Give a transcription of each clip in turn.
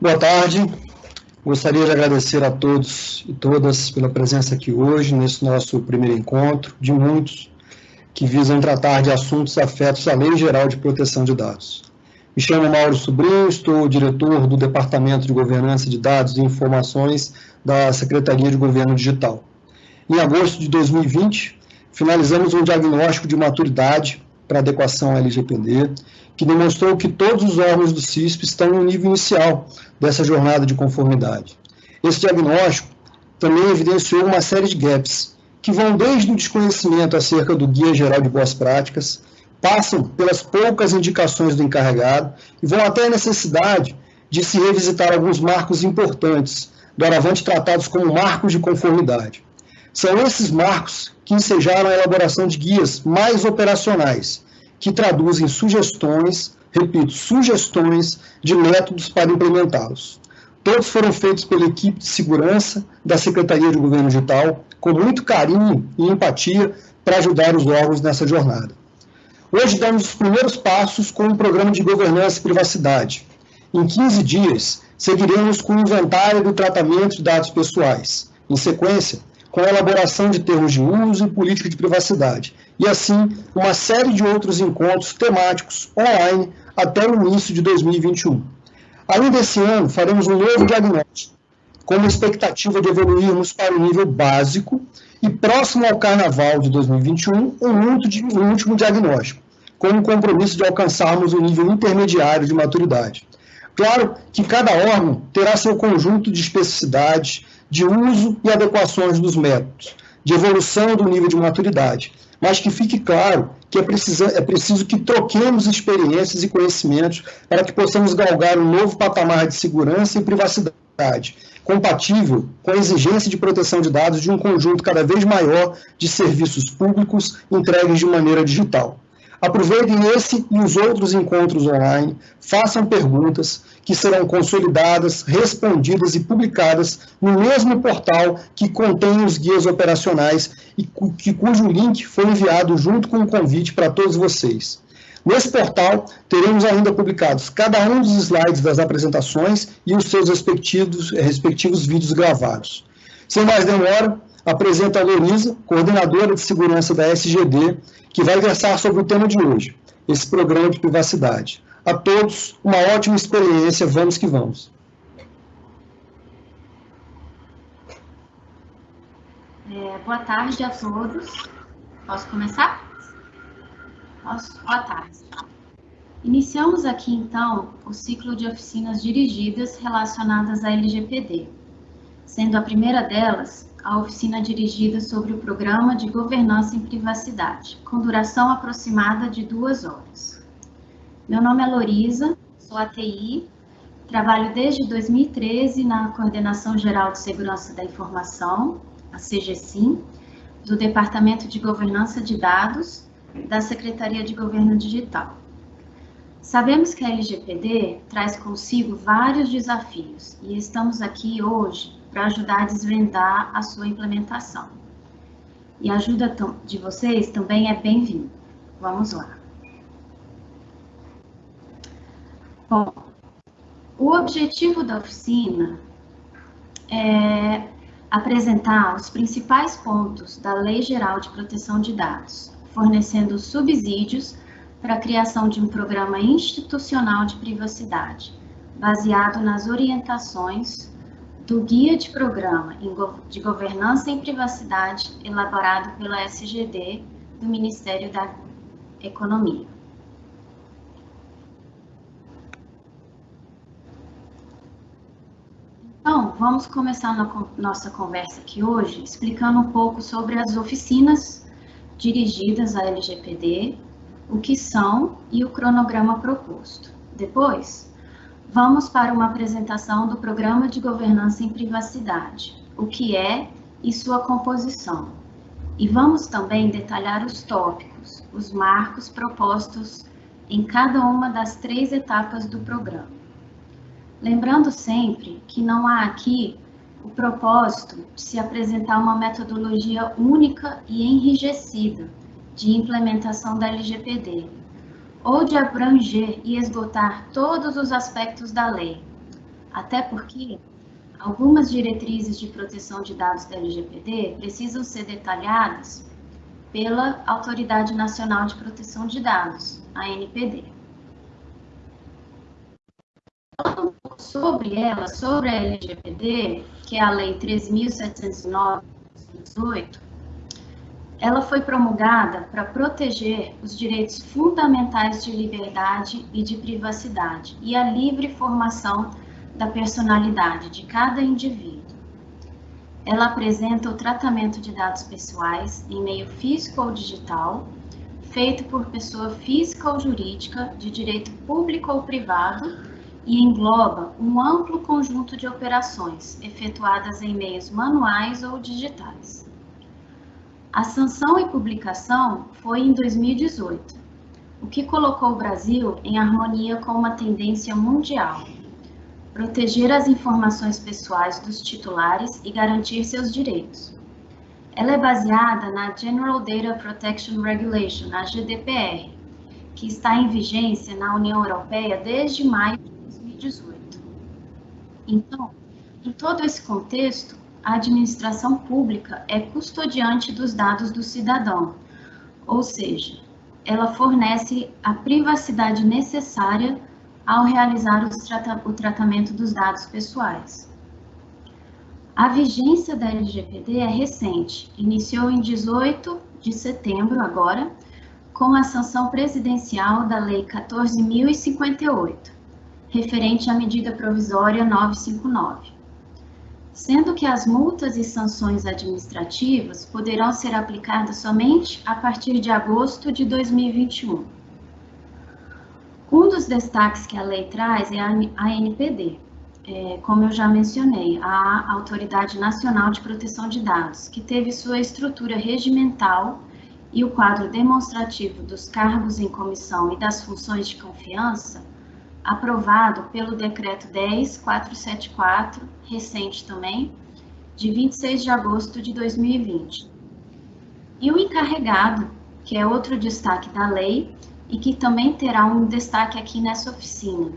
Boa tarde. Gostaria de agradecer a todos e todas pela presença aqui hoje, nesse nosso primeiro encontro, de muitos, que visam tratar de assuntos afetos à Lei Geral de Proteção de Dados. Me chamo Mauro Sobrinho, estou diretor do Departamento de Governança de Dados e Informações da Secretaria de Governo Digital. Em agosto de 2020, finalizamos um diagnóstico de maturidade para adequação à LGPD, que demonstrou que todos os órgãos do CISP estão no nível inicial dessa jornada de conformidade. Esse diagnóstico também evidenciou uma série de gaps, que vão desde o desconhecimento acerca do Guia Geral de Boas Práticas, passam pelas poucas indicações do encarregado e vão até a necessidade de se revisitar alguns marcos importantes, doravante tratados como marcos de conformidade. São esses marcos que ensejaram a elaboração de guias mais operacionais, que traduzem sugestões, repito, sugestões de métodos para implementá-los. Todos foram feitos pela equipe de segurança da Secretaria de Governo Digital, com muito carinho e empatia para ajudar os órgãos nessa jornada. Hoje damos os primeiros passos com o um programa de governança e privacidade. Em 15 dias, seguiremos com o inventário do tratamento de dados pessoais. Em sequência, com a elaboração de termos de uso e política de privacidade, e assim uma série de outros encontros temáticos online até o início de 2021. Ainda esse ano, faremos um novo diagnóstico, com a expectativa de evoluirmos para o nível básico e próximo ao Carnaval de 2021, um último diagnóstico, com o compromisso de alcançarmos o nível intermediário de maturidade. Claro que cada órgão terá seu conjunto de especificidades, de uso e adequações dos métodos, de evolução do nível de maturidade, mas que fique claro que é preciso, é preciso que troquemos experiências e conhecimentos para que possamos galgar um novo patamar de segurança e privacidade, compatível com a exigência de proteção de dados de um conjunto cada vez maior de serviços públicos entregues de maneira digital. Aproveitem esse e os outros encontros online, façam perguntas que serão consolidadas, respondidas e publicadas no mesmo portal que contém os guias operacionais e que, cujo link foi enviado junto com o convite para todos vocês. Nesse portal, teremos ainda publicados cada um dos slides das apresentações e os seus respectivos, respectivos vídeos gravados. Sem mais demora, apresento a Lorisa, coordenadora de segurança da SGD, que vai versar sobre o tema de hoje, esse programa de privacidade. A todos, uma ótima experiência, vamos que vamos. É, boa tarde a todos. Posso começar? Posso? Boa tarde. Iniciamos aqui, então, o ciclo de oficinas dirigidas relacionadas à LGPD, sendo a primeira delas a oficina dirigida sobre o Programa de Governança em Privacidade, com duração aproximada de duas horas. Meu nome é Lorisa, sou ATI, trabalho desde 2013 na Coordenação Geral de Segurança da Informação, a CGSIM, do Departamento de Governança de Dados da Secretaria de Governo Digital. Sabemos que a LGPD traz consigo vários desafios e estamos aqui hoje para ajudar a desvendar a sua implementação. E a ajuda de vocês também é bem-vinda. Vamos lá. Bom, o objetivo da oficina é apresentar os principais pontos da Lei Geral de Proteção de Dados, fornecendo subsídios para a criação de um programa institucional de privacidade, baseado nas orientações do Guia de Programa de Governança em Privacidade elaborado pela SGD do Ministério da Economia. Então, vamos começar nossa conversa aqui hoje explicando um pouco sobre as oficinas dirigidas à LGPD, o que são e o cronograma proposto. Depois, Vamos para uma apresentação do Programa de Governança em Privacidade, o que é e sua composição. E vamos também detalhar os tópicos, os marcos propostos em cada uma das três etapas do programa. Lembrando sempre que não há aqui o propósito de se apresentar uma metodologia única e enrijecida de implementação da LGPD, ou de abranger e esgotar todos os aspectos da lei. até porque algumas diretrizes de proteção de dados da LGPD precisam ser detalhadas pela Autoridade Nacional de Proteção de Dados, a ANPD. Sobre ela, sobre a LGPD, que é a Lei 3.709 de 2018, ela foi promulgada para proteger os direitos fundamentais de liberdade e de privacidade e a livre formação da personalidade de cada indivíduo. Ela apresenta o tratamento de dados pessoais em meio físico ou digital, feito por pessoa física ou jurídica, de direito público ou privado, e engloba um amplo conjunto de operações efetuadas em meios manuais ou digitais. A sanção e publicação foi em 2018, o que colocou o Brasil em harmonia com uma tendência mundial. Proteger as informações pessoais dos titulares e garantir seus direitos. Ela é baseada na General Data Protection Regulation, a GDPR, que está em vigência na União Europeia desde maio 2018. Então, em todo esse contexto, a administração pública é custodiante dos dados do cidadão, ou seja, ela fornece a privacidade necessária ao realizar trata o tratamento dos dados pessoais. A vigência da LGPD é recente, iniciou em 18 de setembro agora, com a sanção presidencial da Lei 14.058, referente à medida provisória 959 sendo que as multas e sanções administrativas poderão ser aplicadas somente a partir de agosto de 2021. Um dos destaques que a lei traz é a ANPD, é, como eu já mencionei, a Autoridade Nacional de Proteção de Dados, que teve sua estrutura regimental e o quadro demonstrativo dos cargos em comissão e das funções de confiança aprovado pelo Decreto 10474, recente também, de 26 de agosto de 2020. E o encarregado, que é outro destaque da lei e que também terá um destaque aqui nessa oficina,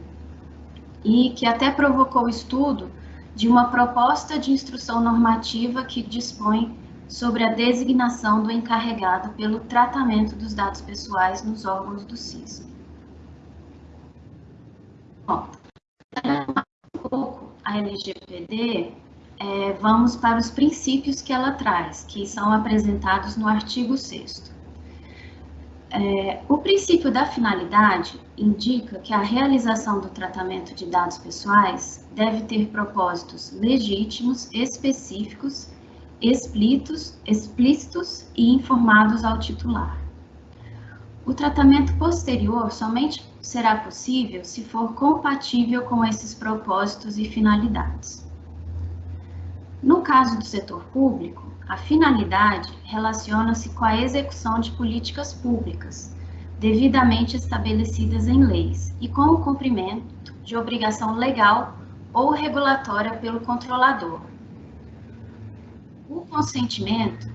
e que até provocou o estudo de uma proposta de instrução normativa que dispõe sobre a designação do encarregado pelo tratamento dos dados pessoais nos órgãos do CIS. Bom, um pouco a LGPD, é, vamos para os princípios que ela traz, que são apresentados no artigo 6 é, o princípio da finalidade indica que a realização do tratamento de dados pessoais deve ter propósitos legítimos, específicos, explícitos, explícitos e informados ao titular. O tratamento posterior somente será possível se for compatível com esses propósitos e finalidades. No caso do setor público, a finalidade relaciona-se com a execução de políticas públicas, devidamente estabelecidas em leis, e com o cumprimento de obrigação legal ou regulatória pelo controlador. O consentimento,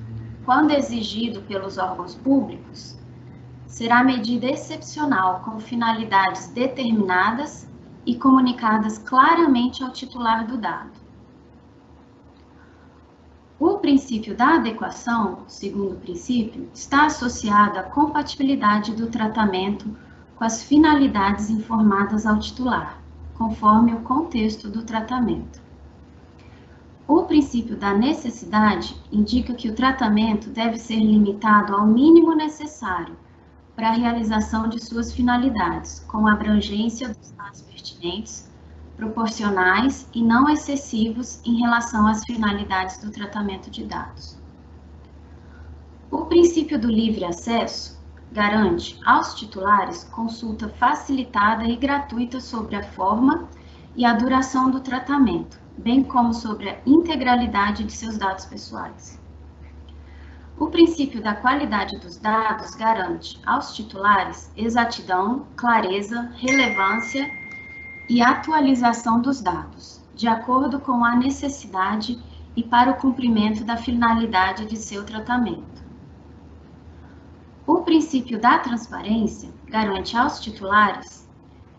quando exigido pelos órgãos públicos, será medida excepcional com finalidades determinadas e comunicadas claramente ao titular do dado. O princípio da adequação, segundo princípio, está associado à compatibilidade do tratamento com as finalidades informadas ao titular, conforme o contexto do tratamento. O princípio da necessidade indica que o tratamento deve ser limitado ao mínimo necessário para a realização de suas finalidades, com abrangência dos dados pertinentes, proporcionais e não excessivos em relação às finalidades do tratamento de dados. O princípio do livre acesso garante aos titulares consulta facilitada e gratuita sobre a forma e a duração do tratamento, bem como sobre a integralidade de seus dados pessoais. O princípio da qualidade dos dados garante aos titulares exatidão, clareza, relevância e atualização dos dados, de acordo com a necessidade e para o cumprimento da finalidade de seu tratamento. O princípio da transparência garante aos titulares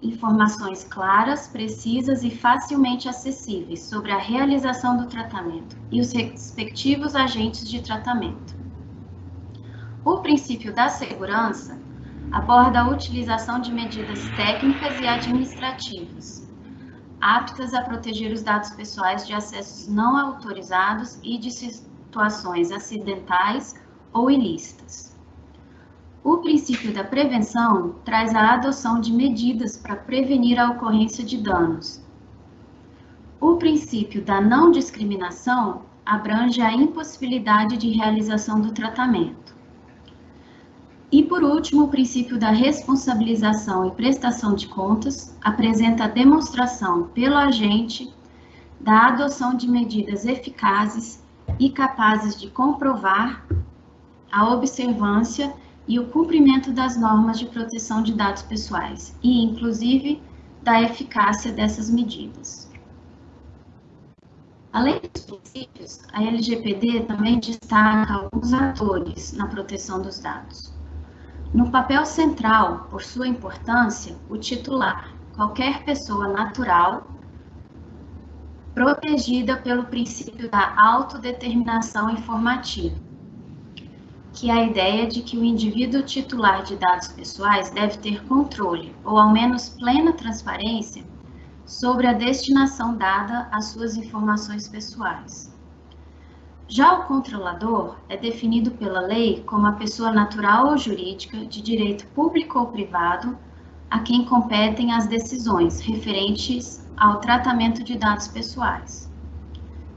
informações claras, precisas e facilmente acessíveis sobre a realização do tratamento e os respectivos agentes de tratamento. O princípio da segurança aborda a utilização de medidas técnicas e administrativas aptas a proteger os dados pessoais de acessos não autorizados e de situações acidentais ou ilícitas. O princípio da prevenção traz a adoção de medidas para prevenir a ocorrência de danos. O princípio da não discriminação abrange a impossibilidade de realização do tratamento. E, por último, o princípio da responsabilização e prestação de contas apresenta a demonstração pelo agente da adoção de medidas eficazes e capazes de comprovar a observância e o cumprimento das normas de proteção de dados pessoais e, inclusive, da eficácia dessas medidas. Além dos princípios, a LGPD também destaca alguns atores na proteção dos dados. No papel central, por sua importância, o titular, qualquer pessoa natural, protegida pelo princípio da autodeterminação informativa que é a ideia de que o indivíduo titular de dados pessoais deve ter controle, ou ao menos plena transparência, sobre a destinação dada às suas informações pessoais. Já o controlador é definido pela lei como a pessoa natural ou jurídica de direito público ou privado a quem competem as decisões referentes ao tratamento de dados pessoais.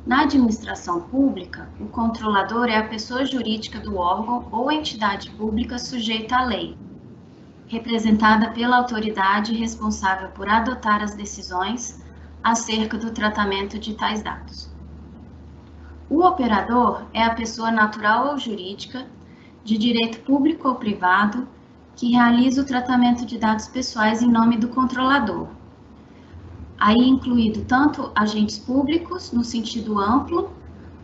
Na administração pública, o controlador é a pessoa jurídica do órgão ou entidade pública sujeita à lei, representada pela autoridade responsável por adotar as decisões acerca do tratamento de tais dados. O operador é a pessoa natural ou jurídica, de direito público ou privado, que realiza o tratamento de dados pessoais em nome do controlador, aí incluído tanto agentes públicos, no sentido amplo,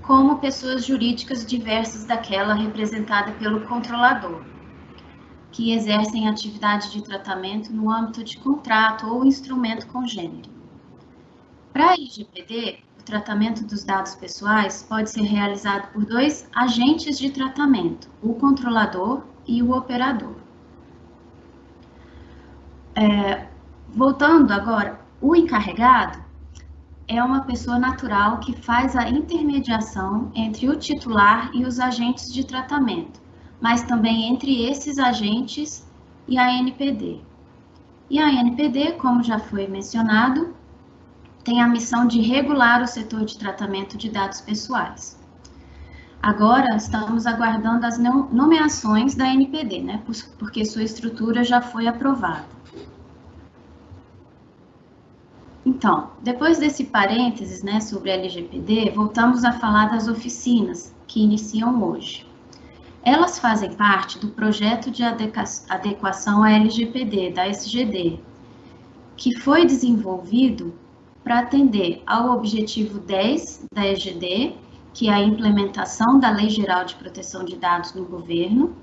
como pessoas jurídicas diversas daquela representada pelo controlador, que exercem atividade de tratamento no âmbito de contrato ou instrumento congênero. Para a IGPD, tratamento dos dados pessoais pode ser realizado por dois agentes de tratamento, o controlador e o operador. É, voltando agora o encarregado é uma pessoa natural que faz a intermediação entre o titular e os agentes de tratamento, mas também entre esses agentes e a NPD. E a NPD, como já foi mencionado, tem a missão de regular o setor de tratamento de dados pessoais. Agora estamos aguardando as nomeações da NPD, né, porque sua estrutura já foi aprovada. Então, depois desse parênteses né, sobre a LGPD, voltamos a falar das oficinas que iniciam hoje. Elas fazem parte do projeto de adequação à LGPD, da SGD, que foi desenvolvido para atender ao objetivo 10 da EGD, que é a implementação da Lei Geral de Proteção de Dados no governo,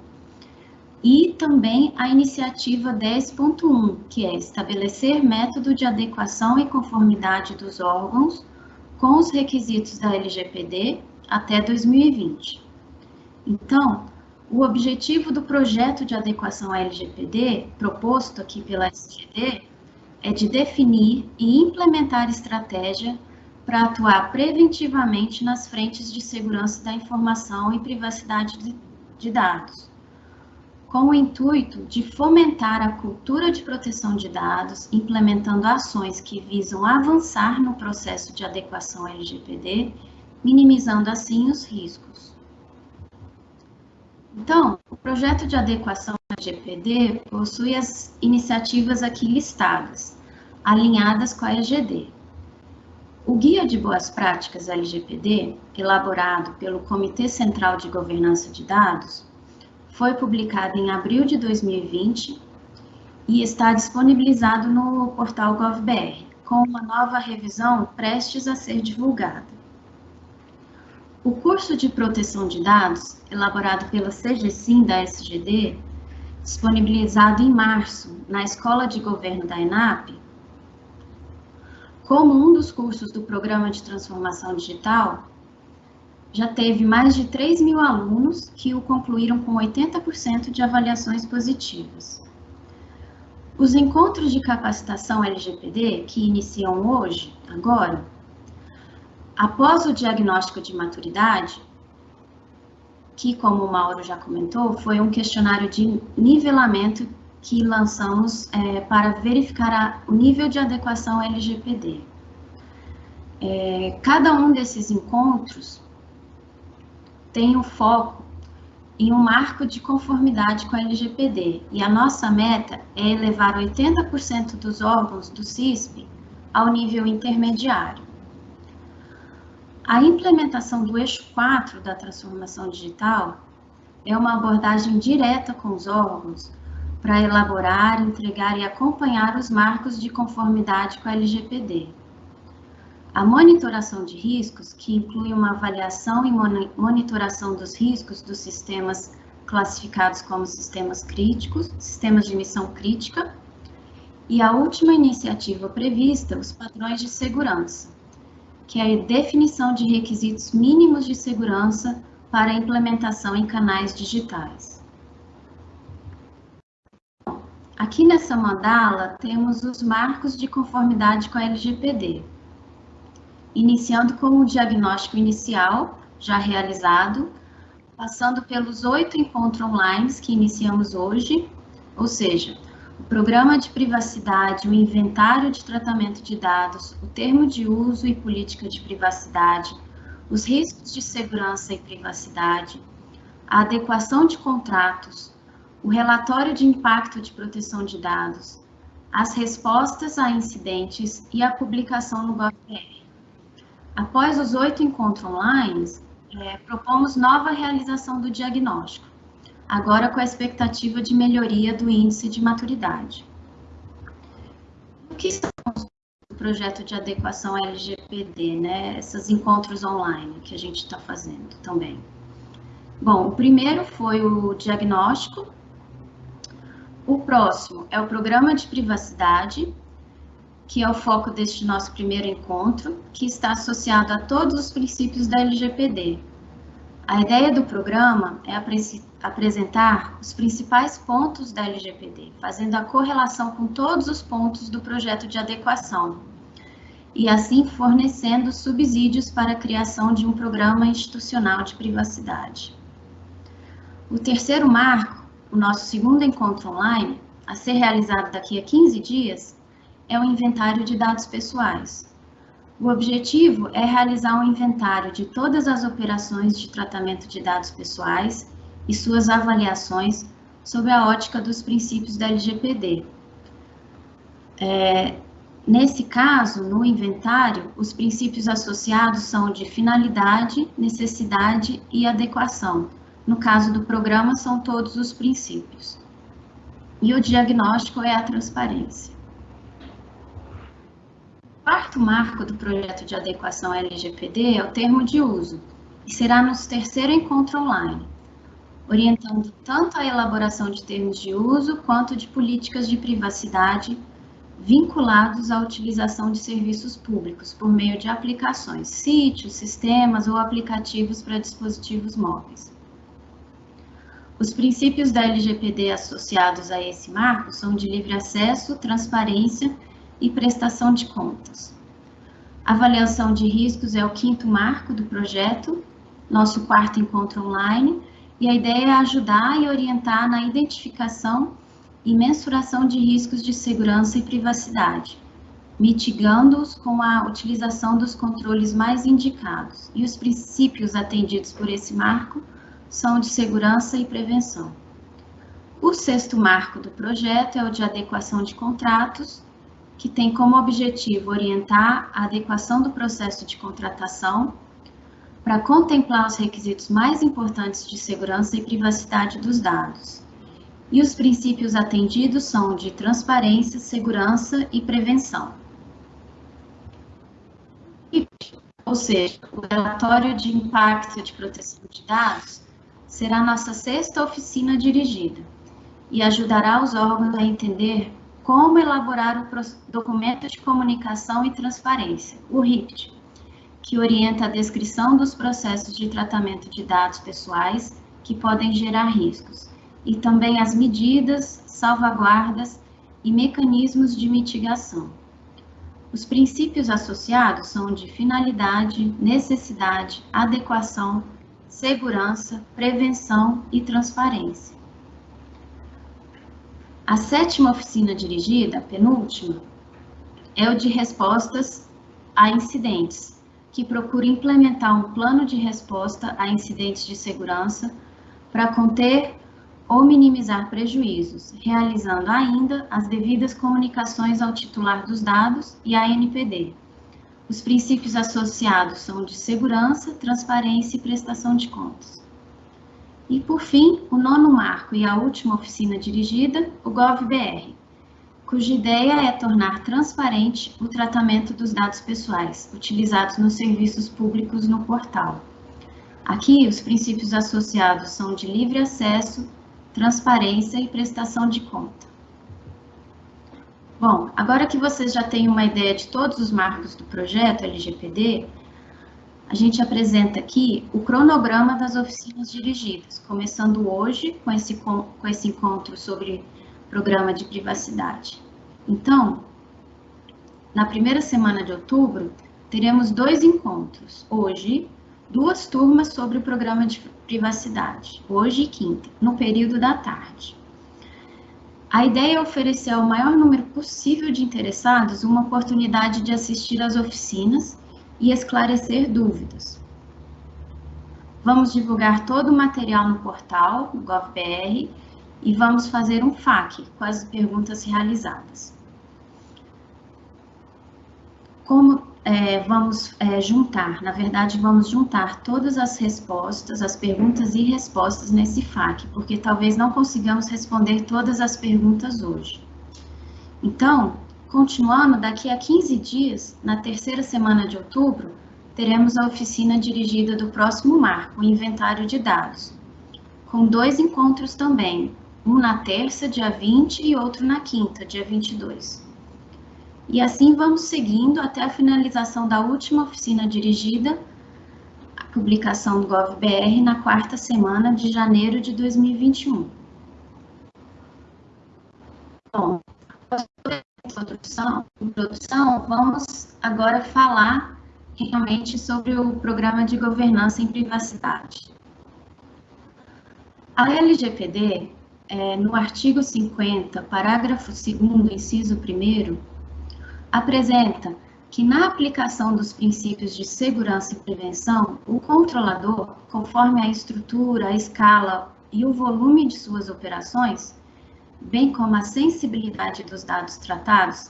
e também a iniciativa 10.1, que é estabelecer método de adequação e conformidade dos órgãos com os requisitos da LGPD até 2020. Então, o objetivo do projeto de adequação à LGPD, proposto aqui pela SGD, é de definir e implementar estratégia para atuar preventivamente nas frentes de segurança da informação e privacidade de dados com o intuito de fomentar a cultura de proteção de dados, implementando ações que visam avançar no processo de adequação LGPD, minimizando assim os riscos. Então, o projeto de adequação LGPD possui as iniciativas aqui listadas, alinhadas com a EGD. O Guia de Boas Práticas LGPD, elaborado pelo Comitê Central de Governança de Dados, foi publicado em abril de 2020 e está disponibilizado no portal GovBR, com uma nova revisão prestes a ser divulgada. O curso de proteção de dados, elaborado pela CGSIM da SGD, disponibilizado em março na Escola de Governo da ENAP, como um dos cursos do Programa de Transformação Digital, já teve mais de 3 mil alunos que o concluíram com 80% de avaliações positivas. Os encontros de capacitação LGPD, que iniciam hoje, agora, após o diagnóstico de maturidade, que, como o Mauro já comentou, foi um questionário de nivelamento que lançamos é, para verificar a, o nível de adequação LGPD. É, cada um desses encontros tem o um foco em um marco de conformidade com a LGPD, e a nossa meta é elevar 80% dos órgãos do CISP ao nível intermediário. A implementação do eixo 4 da transformação digital é uma abordagem direta com os órgãos para elaborar, entregar e acompanhar os marcos de conformidade com a LGPD. A monitoração de riscos, que inclui uma avaliação e monitoração dos riscos dos sistemas classificados como sistemas críticos, sistemas de missão crítica, e a última iniciativa prevista, os padrões de segurança, que é a definição de requisitos mínimos de segurança para implementação em canais digitais. Aqui nessa mandala temos os marcos de conformidade com a LGPD, iniciando com o diagnóstico inicial, já realizado, passando pelos oito encontros online que iniciamos hoje, ou seja, o programa de privacidade, o inventário de tratamento de dados, o termo de uso e política de privacidade, os riscos de segurança e privacidade, a adequação de contratos, o relatório de impacto de proteção de dados, as respostas a incidentes e a publicação no GovBR. Após os oito encontros online, é, propomos nova realização do diagnóstico agora com a expectativa de melhoria do índice de maturidade. O que são o projeto de adequação LGPD, né? Esses encontros online que a gente está fazendo também. Bom, o primeiro foi o diagnóstico. O próximo é o programa de privacidade, que é o foco deste nosso primeiro encontro, que está associado a todos os princípios da LGPD. A ideia do programa é apresentar os principais pontos da LGPD, fazendo a correlação com todos os pontos do projeto de adequação, e assim fornecendo subsídios para a criação de um programa institucional de privacidade. O terceiro marco, o nosso segundo encontro online, a ser realizado daqui a 15 dias, é o inventário de dados pessoais. O objetivo é realizar um inventário de todas as operações de tratamento de dados pessoais e suas avaliações sobre a ótica dos princípios da LGPD. É, nesse caso, no inventário, os princípios associados são de finalidade, necessidade e adequação. No caso do programa, são todos os princípios. E o diagnóstico é a transparência. O quarto marco do projeto de adequação LGPD é o termo de uso, e será no terceiro encontro online orientando tanto a elaboração de termos de uso quanto de políticas de privacidade vinculados à utilização de serviços públicos por meio de aplicações, sítios, sistemas ou aplicativos para dispositivos móveis. Os princípios da LGPD associados a esse marco são de livre acesso, transparência e prestação de contas. Avaliação de riscos é o quinto marco do projeto, nosso quarto encontro online, e a ideia é ajudar e orientar na identificação e mensuração de riscos de segurança e privacidade, mitigando-os com a utilização dos controles mais indicados. E os princípios atendidos por esse marco são de segurança e prevenção. O sexto marco do projeto é o de adequação de contratos, que tem como objetivo orientar a adequação do processo de contratação para contemplar os requisitos mais importantes de segurança e privacidade dos dados. E os princípios atendidos são de transparência, segurança e prevenção. Ou seja, o relatório de impacto de proteção de dados será nossa sexta oficina dirigida. e ajudará os órgãos a entender como elaborar o documento de comunicação e transparência, o RIPT, que orienta a descrição dos processos de tratamento de dados pessoais que podem gerar riscos, e também as medidas, salvaguardas e mecanismos de mitigação. Os princípios associados são de finalidade, necessidade, adequação, segurança, prevenção e transparência. A sétima oficina dirigida, penúltima, é o de respostas a incidentes, que procura implementar um plano de resposta a incidentes de segurança para conter ou minimizar prejuízos, realizando ainda as devidas comunicações ao titular dos dados e à NPD. Os princípios associados são de segurança, transparência e prestação de contas. E, por fim, o nono marco e a última oficina dirigida, o GovBR, cuja ideia é tornar transparente o tratamento dos dados pessoais utilizados nos serviços públicos no portal. Aqui, os princípios associados são de livre acesso, transparência e prestação de conta. Bom, agora que vocês já têm uma ideia de todos os marcos do projeto LGPD, a gente apresenta aqui o cronograma das oficinas dirigidas, começando hoje com esse, com esse encontro sobre programa de privacidade. Então, na primeira semana de outubro, teremos dois encontros. Hoje, duas turmas sobre o programa de privacidade, hoje e quinta, no período da tarde. A ideia é oferecer ao maior número possível de interessados uma oportunidade de assistir às oficinas e esclarecer dúvidas. Vamos divulgar todo o material no portal, no GovBR, e vamos fazer um FAQ com as perguntas realizadas. Como é, vamos é, juntar, na verdade, vamos juntar todas as respostas, as perguntas e respostas nesse FAQ, porque talvez não consigamos responder todas as perguntas hoje. Então, continuando, daqui a 15 dias, na terceira semana de outubro, teremos a oficina dirigida do próximo marco, o inventário de dados, com dois encontros também, um na terça, dia 20, e outro na quinta, dia 22. E assim vamos seguindo até a finalização da última oficina dirigida, a publicação do GovBR na quarta semana de janeiro de 2021. Bom, após a introdução, introdução, vamos agora falar realmente sobre o Programa de Governança em Privacidade. A LGPD, é, no artigo 50, parágrafo 2 inciso 1 apresenta que na aplicação dos princípios de segurança e prevenção, o controlador, conforme a estrutura, a escala e o volume de suas operações, bem como a sensibilidade dos dados tratados,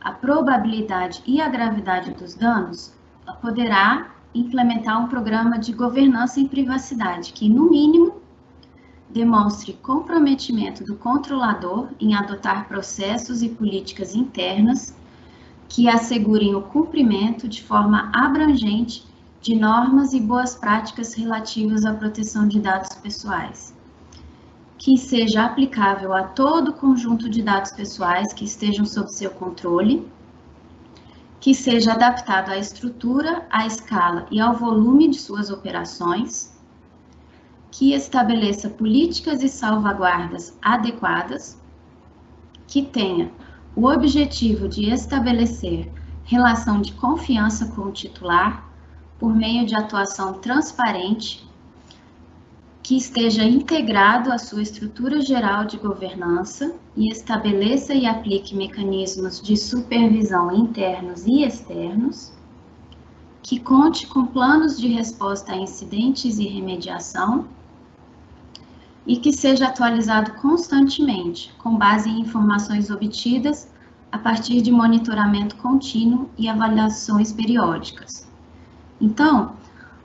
a probabilidade e a gravidade dos danos, poderá implementar um programa de governança em privacidade que, no mínimo, demonstre comprometimento do controlador em adotar processos e políticas internas que assegurem o cumprimento de forma abrangente de normas e boas práticas relativas à proteção de dados pessoais, que seja aplicável a todo o conjunto de dados pessoais que estejam sob seu controle, que seja adaptado à estrutura, à escala e ao volume de suas operações, que estabeleça políticas e salvaguardas adequadas, que tenha o objetivo de estabelecer relação de confiança com o titular por meio de atuação transparente que esteja integrado à sua estrutura geral de governança e estabeleça e aplique mecanismos de supervisão internos e externos, que conte com planos de resposta a incidentes e remediação e que seja atualizado constantemente, com base em informações obtidas a partir de monitoramento contínuo e avaliações periódicas. Então,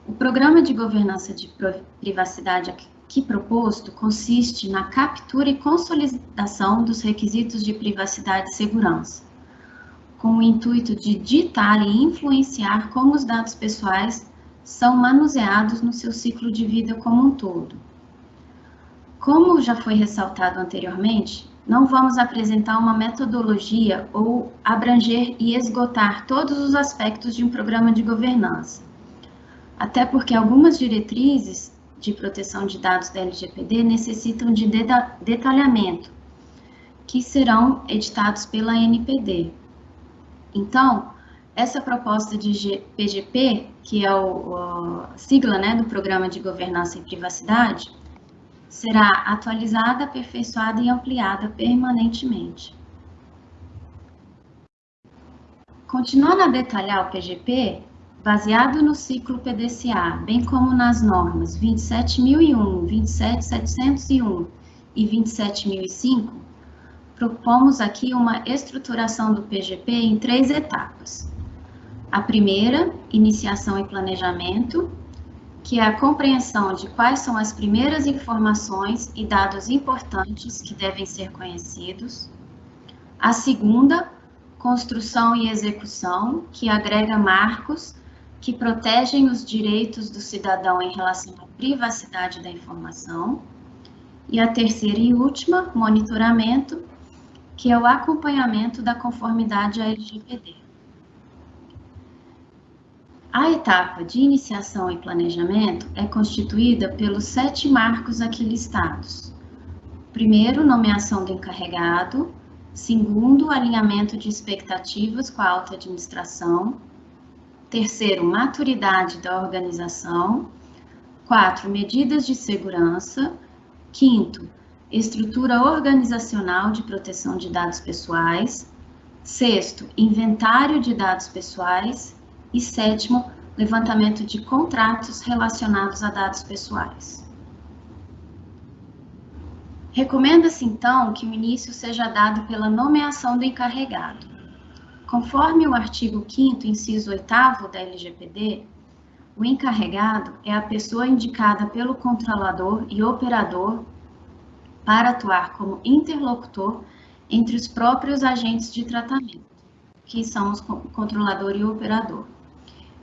o programa de governança de privacidade aqui proposto consiste na captura e consolidação dos requisitos de privacidade e segurança, com o intuito de ditar e influenciar como os dados pessoais são manuseados no seu ciclo de vida como um todo Como já foi ressaltado anteriormente, não vamos apresentar uma metodologia ou abranger e esgotar todos os aspectos de um programa de governança. Até porque algumas diretrizes de proteção de dados da LGPD necessitam de detalhamento, que serão editados pela NPD. Então, essa proposta de PGP, que é a sigla né, do Programa de Governança e Privacidade, será atualizada, aperfeiçoada e ampliada permanentemente. Continuando a detalhar o PGP, baseado no ciclo PDCA, bem como nas normas 27.001, 27.701 e 27.005, propomos aqui uma estruturação do PGP em três etapas. A primeira, iniciação e planejamento, que é a compreensão de quais são as primeiras informações e dados importantes que devem ser conhecidos. A segunda, construção e execução, que agrega marcos que protegem os direitos do cidadão em relação à privacidade da informação. E a terceira e última, monitoramento, que é o acompanhamento da conformidade à LGPD. A etapa de iniciação e planejamento é constituída pelos sete marcos aqui listados. Primeiro, nomeação do encarregado. Segundo, alinhamento de expectativas com a alta administração. Terceiro, maturidade da organização. Quatro, medidas de segurança. Quinto, estrutura organizacional de proteção de dados pessoais. Sexto, inventário de dados pessoais. E sétimo, levantamento de contratos relacionados a dados pessoais. Recomenda-se, então, que o início seja dado pela nomeação do encarregado. Conforme o artigo 5 inciso 8 da LGPD, o encarregado é a pessoa indicada pelo controlador e operador para atuar como interlocutor entre os próprios agentes de tratamento, que são os controlador e operador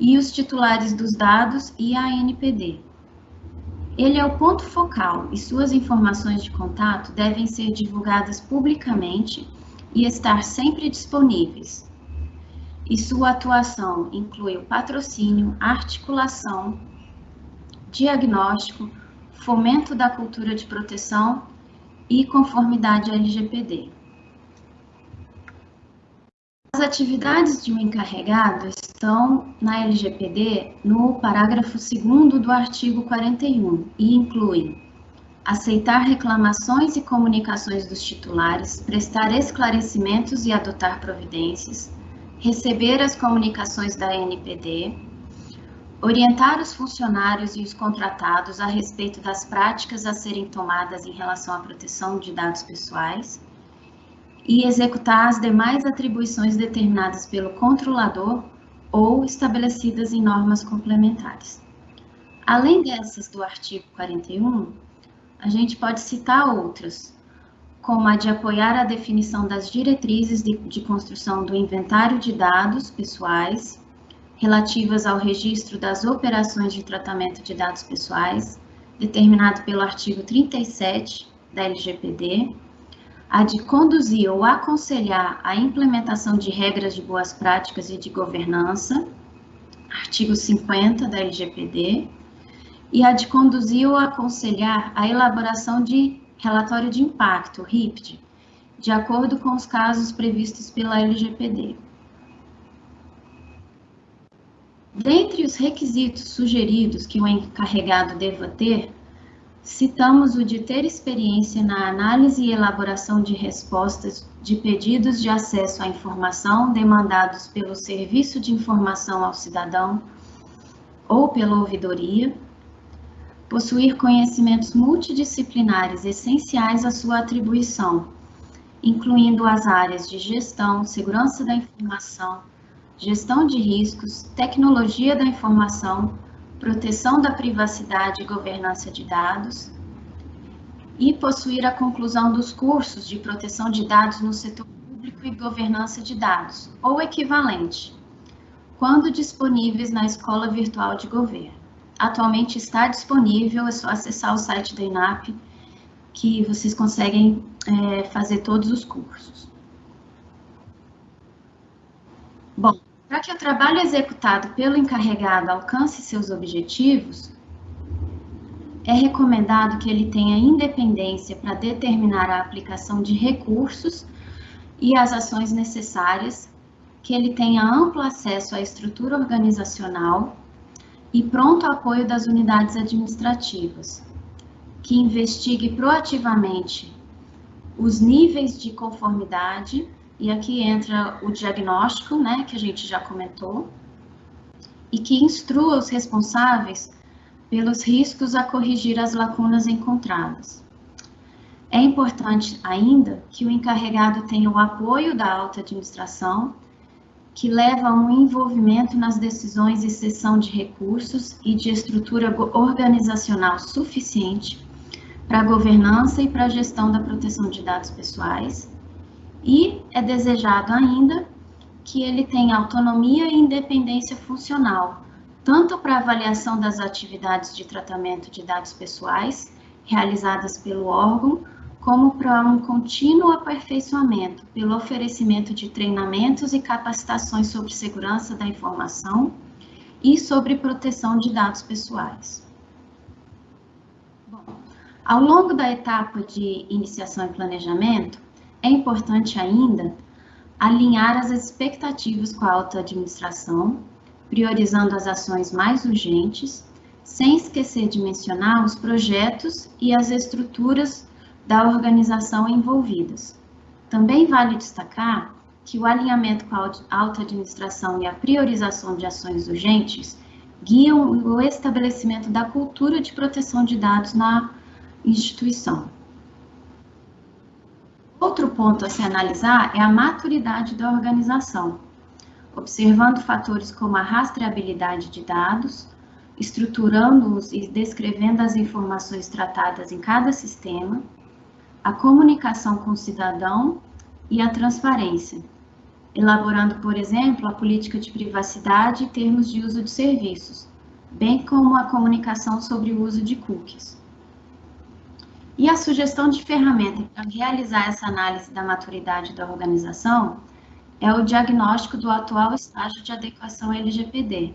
e os titulares dos dados e a ANPD. Ele é o ponto focal e suas informações de contato devem ser divulgadas publicamente e estar sempre disponíveis. E sua atuação inclui o patrocínio, articulação, diagnóstico, fomento da cultura de proteção e conformidade LGPD. As atividades de um encarregado estão na LGPD no parágrafo 2 do artigo 41 e incluem aceitar reclamações e comunicações dos titulares, prestar esclarecimentos e adotar providências, receber as comunicações da NPD, orientar os funcionários e os contratados a respeito das práticas a serem tomadas em relação à proteção de dados pessoais, e executar as demais atribuições determinadas pelo controlador ou estabelecidas em normas complementares. Além dessas do artigo 41, a gente pode citar outras, como a de apoiar a definição das diretrizes de, de construção do inventário de dados pessoais relativas ao registro das operações de tratamento de dados pessoais, determinado pelo artigo 37 da LGPD, a de conduzir ou aconselhar a implementação de regras de boas práticas e de governança, artigo 50 da LGPD, e a de conduzir ou aconselhar a elaboração de relatório de impacto, RIPD, de acordo com os casos previstos pela LGPD. Dentre os requisitos sugeridos que o encarregado deva ter, Citamos o de ter experiência na análise e elaboração de respostas de pedidos de acesso à informação demandados pelo Serviço de Informação ao Cidadão ou pela ouvidoria, possuir conhecimentos multidisciplinares essenciais à sua atribuição, incluindo as áreas de gestão, segurança da informação, gestão de riscos, tecnologia da informação, proteção da privacidade e governança de dados, e possuir a conclusão dos cursos de proteção de dados no setor público e governança de dados, ou equivalente, quando disponíveis na Escola Virtual de Governo. Atualmente está disponível, é só acessar o site da INAP que vocês conseguem é, fazer todos os cursos. Bom, para que o trabalho executado pelo encarregado alcance seus objetivos, é recomendado que ele tenha independência para determinar a aplicação de recursos e as ações necessárias, que ele tenha amplo acesso à estrutura organizacional e pronto apoio das unidades administrativas, que investigue proativamente os níveis de conformidade, e aqui entra o diagnóstico, né, que a gente já comentou, e que instrua os responsáveis pelos riscos a corrigir as lacunas encontradas. É importante ainda que o encarregado tenha o apoio da alta administração, que leva a um envolvimento nas decisões e cessão de recursos e de estrutura organizacional suficiente para a governança e para a gestão da proteção de dados pessoais. E é desejado ainda que ele tenha autonomia e independência funcional, tanto para avaliação das atividades de tratamento de dados pessoais realizadas pelo órgão, como para um contínuo aperfeiçoamento pelo oferecimento de treinamentos e capacitações sobre segurança da informação e sobre proteção de dados pessoais. Bom, ao longo da etapa de iniciação e planejamento, é importante ainda alinhar as expectativas com a alta administração priorizando as ações mais urgentes, sem esquecer de mencionar os projetos e as estruturas da organização envolvidas. Também vale destacar que o alinhamento com a alta administração e a priorização de ações urgentes guiam o estabelecimento da cultura de proteção de dados na instituição. Outro ponto a se analisar é a maturidade da organização observando fatores como a rastreabilidade de dados, estruturando-os e descrevendo as informações tratadas em cada sistema, a comunicação com o cidadão e a transparência, elaborando, por exemplo, a política de privacidade e termos de uso de serviços, bem como a comunicação sobre o uso de cookies. E a sugestão de ferramenta para realizar essa análise da maturidade da organização é o diagnóstico do atual estágio de adequação LGPD,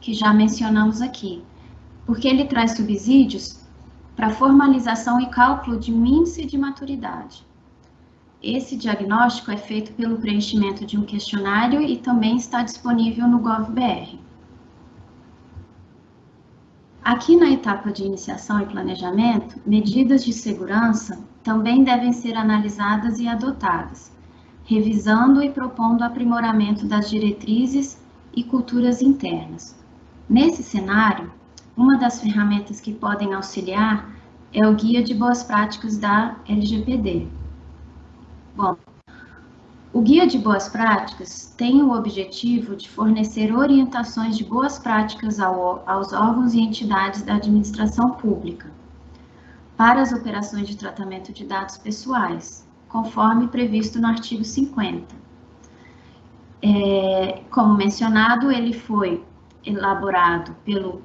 que já mencionamos aqui, porque ele traz subsídios para formalização e cálculo de um índice de maturidade. Esse diagnóstico é feito pelo preenchimento de um questionário e também está disponível no GovBR. Aqui na etapa de iniciação e planejamento, medidas de segurança também devem ser analisadas e adotadas, revisando e propondo aprimoramento das diretrizes e culturas internas. Nesse cenário, uma das ferramentas que podem auxiliar é o Guia de Boas Práticas da LGPD. Bom, o Guia de Boas Práticas tem o objetivo de fornecer orientações de boas práticas ao, aos órgãos e entidades da administração pública para as operações de tratamento de dados pessoais, conforme previsto no artigo 50. É, como mencionado, ele foi elaborado pelo uh,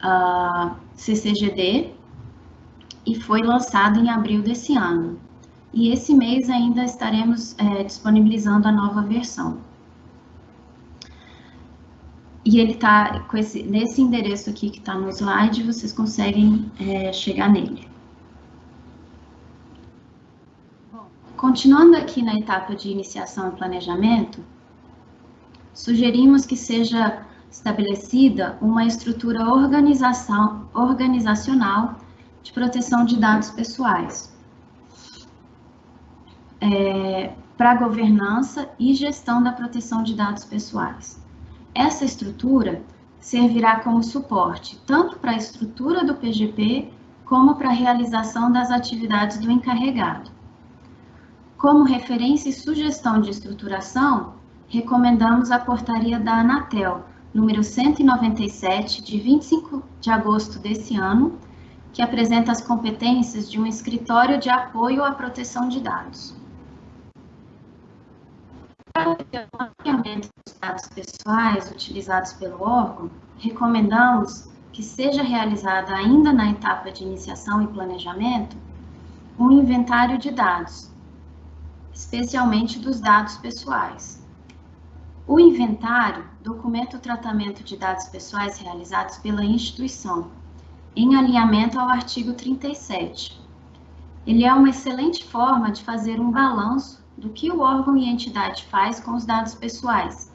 ah, CCGD e foi lançado em abril desse ano. E esse mês ainda estaremos é, disponibilizando a nova versão. E ele está nesse endereço aqui que está no slide, vocês conseguem é, chegar nele. Continuando aqui na etapa de iniciação e planejamento, sugerimos que seja estabelecida uma estrutura organização, organizacional de proteção de dados pessoais é, para governança e gestão da proteção de dados pessoais. Essa estrutura servirá como suporte tanto para a estrutura do PGP como para a realização das atividades do encarregado. Como referência e sugestão de estruturação, recomendamos a portaria da Anatel, número 197, de 25 de agosto desse ano, que apresenta as competências de um escritório de apoio à proteção de dados. Para o mapeamento dos dados pessoais utilizados pelo órgão, recomendamos que seja realizada ainda na etapa de iniciação e planejamento um inventário de dados, especialmente dos dados pessoais. O inventário documenta o tratamento de dados pessoais realizados pela instituição, em alinhamento ao artigo 37. Ele é uma excelente forma de fazer um balanço do que o órgão e entidade faz com os dados pessoais,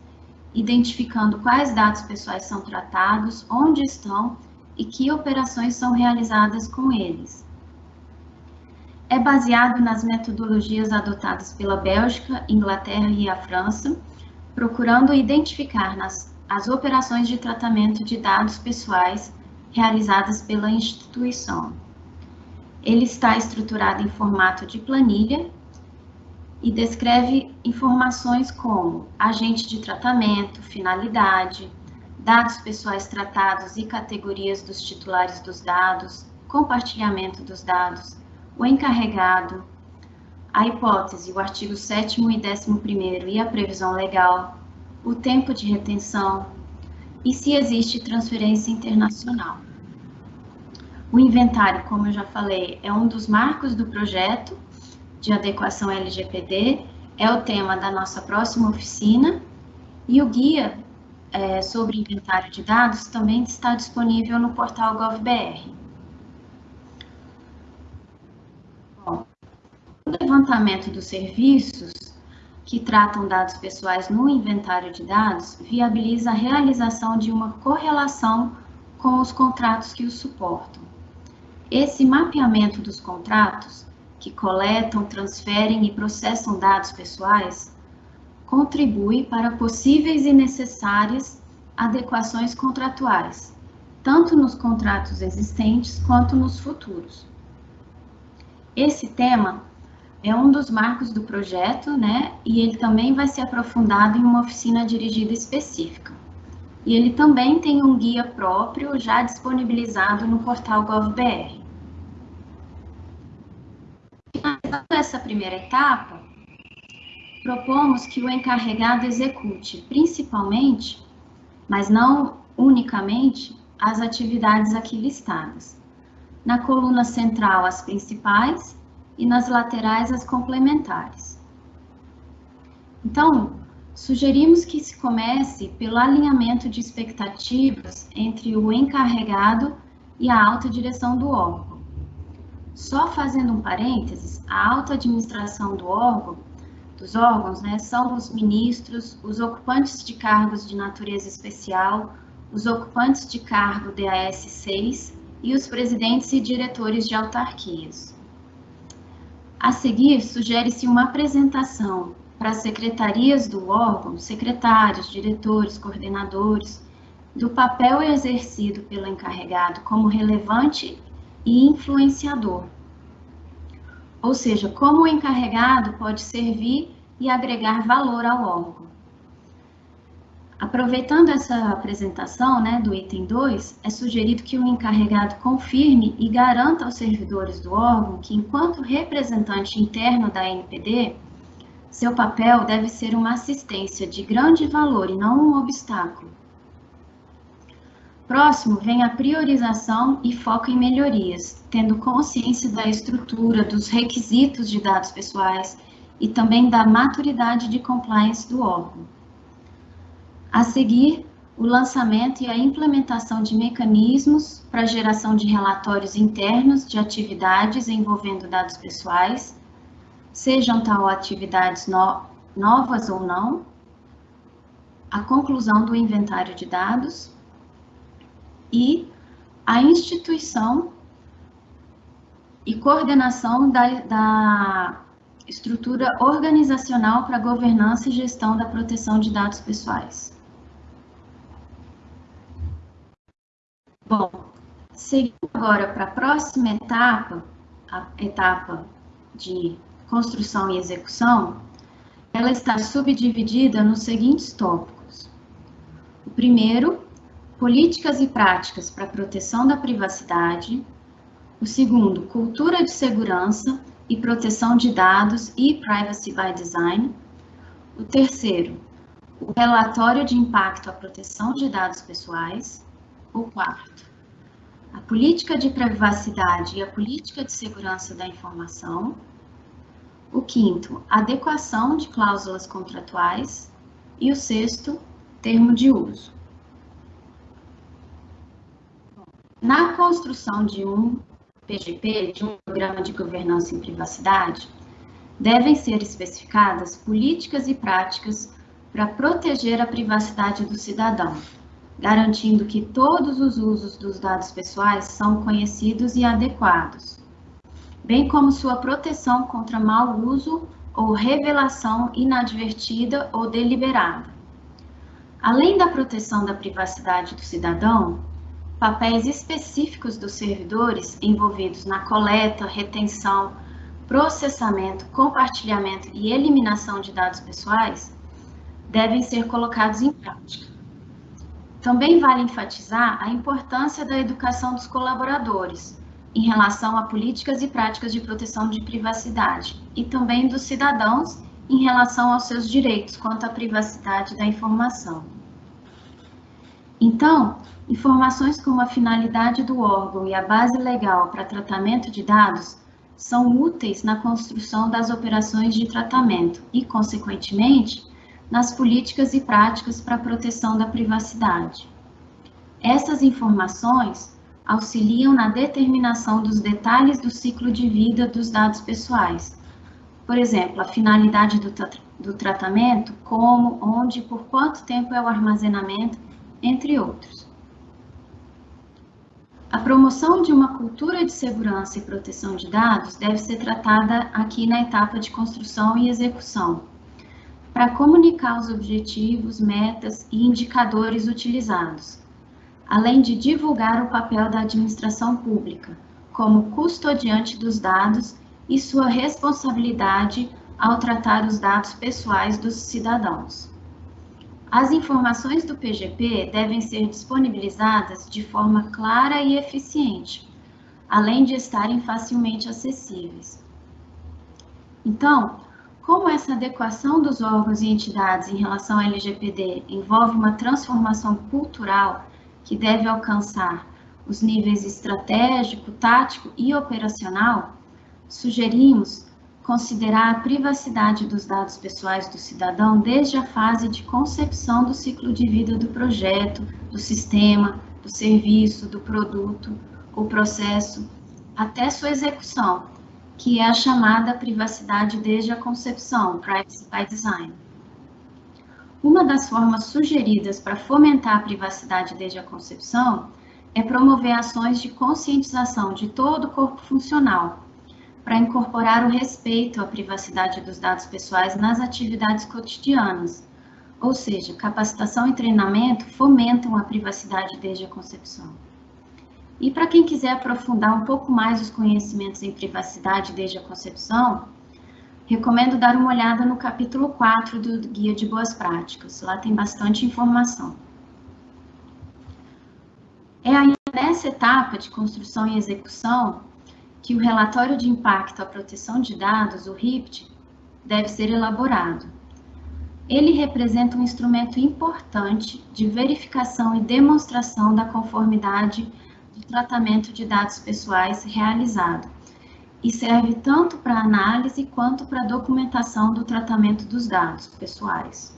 identificando quais dados pessoais são tratados, onde estão e que operações são realizadas com eles. É baseado nas metodologias adotadas pela Bélgica, Inglaterra e a França, procurando identificar nas, as operações de tratamento de dados pessoais realizadas pela instituição. Ele está estruturado em formato de planilha e descreve informações como agente de tratamento, finalidade, dados pessoais tratados e categorias dos titulares dos dados, compartilhamento dos dados, o encarregado, a hipótese, o artigo 7 e 11 e a previsão legal, o tempo de retenção e se existe transferência internacional. O inventário, como eu já falei, é um dos marcos do projeto de adequação LGPD, é o tema da nossa próxima oficina, e o guia é, sobre inventário de dados também está disponível no portal GovBR. Bom, o levantamento dos serviços que tratam dados pessoais no inventário de dados viabiliza a realização de uma correlação com os contratos que os suportam. Esse mapeamento dos contratos que coletam, transferem e processam dados pessoais, contribui para possíveis e necessárias adequações contratuais, tanto nos contratos existentes quanto nos futuros. Esse tema é um dos marcos do projeto, né? E ele também vai ser aprofundado em uma oficina dirigida específica. E ele também tem um guia próprio já disponibilizado no portal GovBR. Finalizando essa primeira etapa, propomos que o encarregado execute principalmente, mas não unicamente, as atividades aqui listadas. Na coluna central, as principais e nas laterais, as complementares. Então, sugerimos que se comece pelo alinhamento de expectativas entre o encarregado e a alta direção do órgão só fazendo um parênteses, a alta administração do órgão, dos órgãos, né, são os ministros, os ocupantes de cargos de natureza especial, os ocupantes de cargo DAS 6 e os presidentes e diretores de autarquias. A seguir, sugere-se uma apresentação para as secretarias do órgão, secretários, diretores, coordenadores, do papel exercido pelo encarregado como relevante e influenciador. Ou seja, como o encarregado pode servir e agregar valor ao órgão. Aproveitando essa apresentação né, do item 2, é sugerido que o encarregado confirme e garanta aos servidores do órgão que, enquanto representante interno da NPD, seu papel deve ser uma assistência de grande valor e não um obstáculo Próximo vem a priorização e foco em melhorias, tendo consciência da estrutura, dos requisitos de dados pessoais e também da maturidade de compliance do órgão. A seguir, o lançamento e a implementação de mecanismos para geração de relatórios internos de atividades envolvendo dados pessoais, sejam tal atividades no novas ou não, a conclusão do inventário de dados, e a instituição e coordenação da, da estrutura organizacional para governança e gestão da proteção de dados pessoais. Bom, seguindo agora para a próxima etapa, a etapa de construção e execução, ela está subdividida nos seguintes tópicos. O primeiro políticas e práticas para a proteção da privacidade. O segundo, cultura de segurança e proteção de dados e privacy by design. O terceiro, o relatório de impacto à proteção de dados pessoais. O quarto, a política de privacidade e a política de segurança da informação. O quinto, adequação de cláusulas contratuais. E o sexto, termo de uso. Na construção de um PGP, de um Programa de Governança em Privacidade, devem ser especificadas políticas e práticas para proteger a privacidade do cidadão, garantindo que todos os usos dos dados pessoais são conhecidos e adequados, bem como sua proteção contra mau uso ou revelação inadvertida ou deliberada. Além da proteção da privacidade do cidadão, papéis específicos dos servidores envolvidos na coleta, retenção, processamento, compartilhamento e eliminação de dados pessoais devem ser colocados em prática. Também vale enfatizar a importância da educação dos colaboradores em relação a políticas e práticas de proteção de privacidade e também dos cidadãos em relação aos seus direitos quanto à privacidade da informação. Então, informações como a finalidade do órgão e a base legal para tratamento de dados são úteis na construção das operações de tratamento e, consequentemente, nas políticas e práticas para a proteção da privacidade. Essas informações auxiliam na determinação dos detalhes do ciclo de vida dos dados pessoais. Por exemplo, a finalidade do, tra do tratamento, como, onde e por quanto tempo é o armazenamento, entre outros. A promoção de uma cultura de segurança e proteção de dados deve ser tratada aqui na etapa de construção e execução, para comunicar os objetivos, metas e indicadores utilizados, além de divulgar o papel da administração pública como custodiante dos dados e sua responsabilidade ao tratar os dados pessoais dos cidadãos. As informações do PGP devem ser disponibilizadas de forma clara e eficiente, além de estarem facilmente acessíveis. Então, como essa adequação dos órgãos e entidades em relação ao LGPD envolve uma transformação cultural que deve alcançar os níveis estratégico, tático e operacional, sugerimos considerar a privacidade dos dados pessoais do cidadão desde a fase de concepção do ciclo de vida do projeto, do sistema, do serviço, do produto ou processo, até sua execução, que é a chamada privacidade desde a concepção, Privacy by Design. Uma das formas sugeridas para fomentar a privacidade desde a concepção é promover ações de conscientização de todo o corpo funcional, para incorporar o respeito à privacidade dos dados pessoais nas atividades cotidianas, ou seja, capacitação e treinamento fomentam a privacidade desde a concepção. E para quem quiser aprofundar um pouco mais os conhecimentos em privacidade desde a concepção, recomendo dar uma olhada no capítulo 4 do Guia de Boas Práticas. Lá tem bastante informação. É ainda nessa etapa de construção e execução que o relatório de impacto à proteção de dados, o RIPT, deve ser elaborado. Ele representa um instrumento importante de verificação e demonstração da conformidade de tratamento de dados pessoais realizado e serve tanto para análise quanto para documentação do tratamento dos dados pessoais.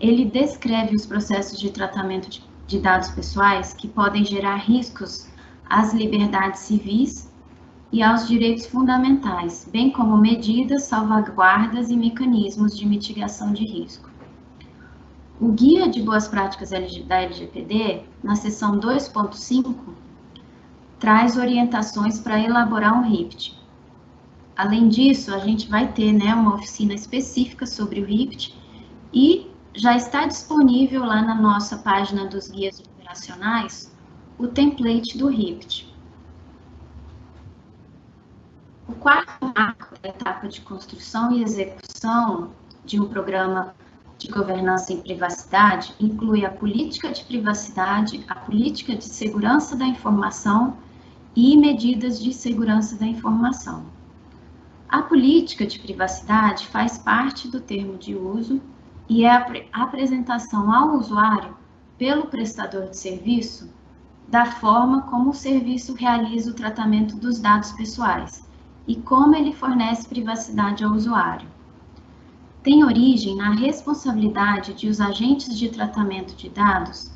Ele descreve os processos de tratamento de dados pessoais que podem gerar riscos às liberdades civis e aos direitos fundamentais, bem como medidas, salvaguardas e mecanismos de mitigação de risco. O Guia de Boas Práticas da LGPD, na seção 2.5, traz orientações para elaborar um RIPT. Além disso, a gente vai ter né, uma oficina específica sobre o RIPT e já está disponível lá na nossa página dos guias operacionais o template do RIPT. O quarto marco da etapa de construção e execução de um programa de governança em privacidade inclui a política de privacidade, a política de segurança da informação e medidas de segurança da informação. A política de privacidade faz parte do termo de uso e é a apresentação ao usuário pelo prestador de serviço da forma como o serviço realiza o tratamento dos dados pessoais e como ele fornece privacidade ao usuário. Tem origem na responsabilidade de os agentes de tratamento de dados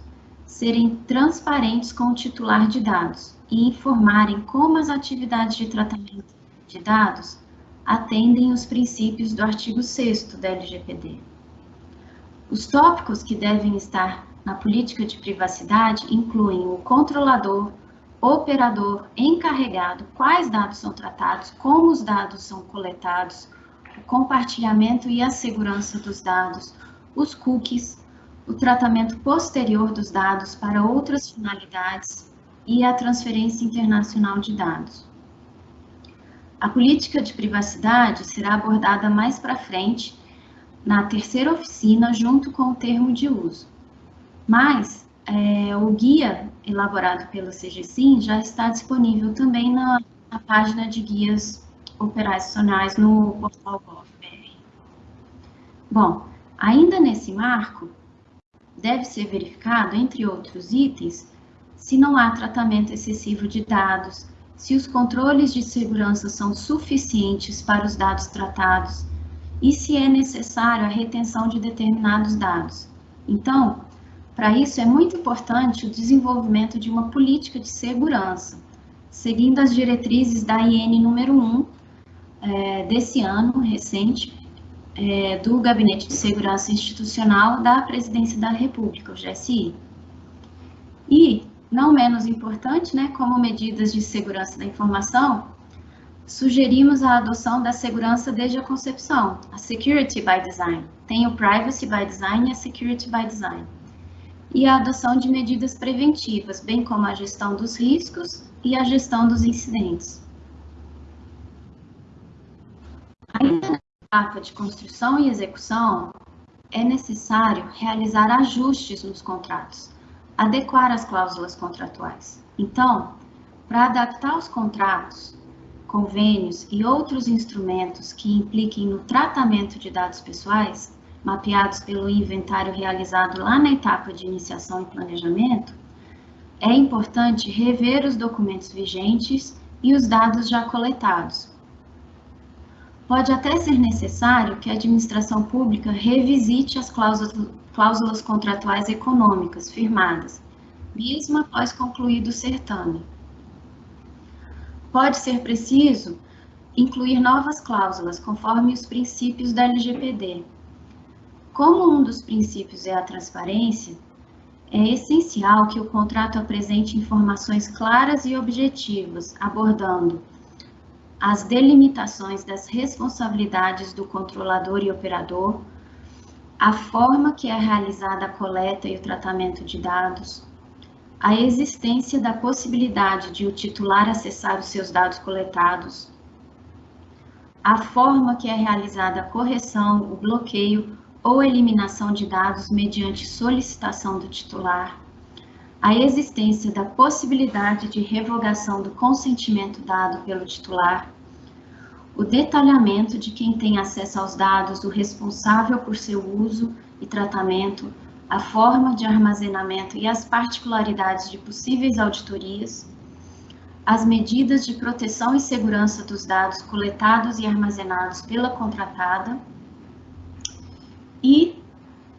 serem transparentes com o titular de dados e informarem como as atividades de tratamento de dados atendem os princípios do artigo 6 da LGPD. Os tópicos que devem estar na política de privacidade incluem o controlador, operador, encarregado, quais dados são tratados, como os dados são coletados, o compartilhamento e a segurança dos dados, os cookies, o tratamento posterior dos dados para outras finalidades e a transferência internacional de dados. A política de privacidade será abordada mais para frente na terceira oficina junto com o termo de uso. Mas é, o guia elaborado pelo CGSIM já está disponível também na, na página de guias operacionais no portal GovBR. Bom, ainda nesse marco, deve ser verificado, entre outros itens, se não há tratamento excessivo de dados, se os controles de segurança são suficientes para os dados tratados e se é necessário a retenção de determinados dados. Então, para isso é muito importante o desenvolvimento de uma política de segurança, seguindo as diretrizes da IN número 1 é, desse ano recente, é, do Gabinete de Segurança Institucional da Presidência da República, o GSI. E, não menos importante, né, como medidas de segurança da informação, sugerimos a adoção da segurança desde a concepção, a Security by Design. Tem o Privacy by Design e a Security by Design. E a adoção de medidas preventivas, bem como a gestão dos riscos e a gestão dos incidentes. Ainda etapa de construção e execução, é necessário realizar ajustes nos contratos, adequar as cláusulas contratuais. Então, para adaptar os contratos, convênios e outros instrumentos que impliquem no tratamento de dados pessoais, mapeados pelo inventário realizado lá na etapa de iniciação e planejamento, é importante rever os documentos vigentes e os dados já coletados, Pode até ser necessário que a administração pública revisite as cláusulas, contratuais econômicas firmadas, mesmo após concluído o certame. Pode ser preciso incluir novas cláusulas conforme os princípios da LGPD. Como um dos princípios é a transparência, é essencial que o contrato apresente informações claras e objetivas, abordando as delimitações das responsabilidades do controlador e operador, a forma que é realizada a coleta e o tratamento de dados, a existência da possibilidade de o titular acessar os seus dados coletados, a forma que é realizada a correção, o bloqueio ou eliminação de dados mediante solicitação do titular, a existência da possibilidade de revogação do consentimento dado pelo titular, o detalhamento de quem tem acesso aos dados, o responsável por seu uso e tratamento, a forma de armazenamento e as particularidades de possíveis auditorias, as medidas de proteção e segurança dos dados coletados e armazenados pela contratada e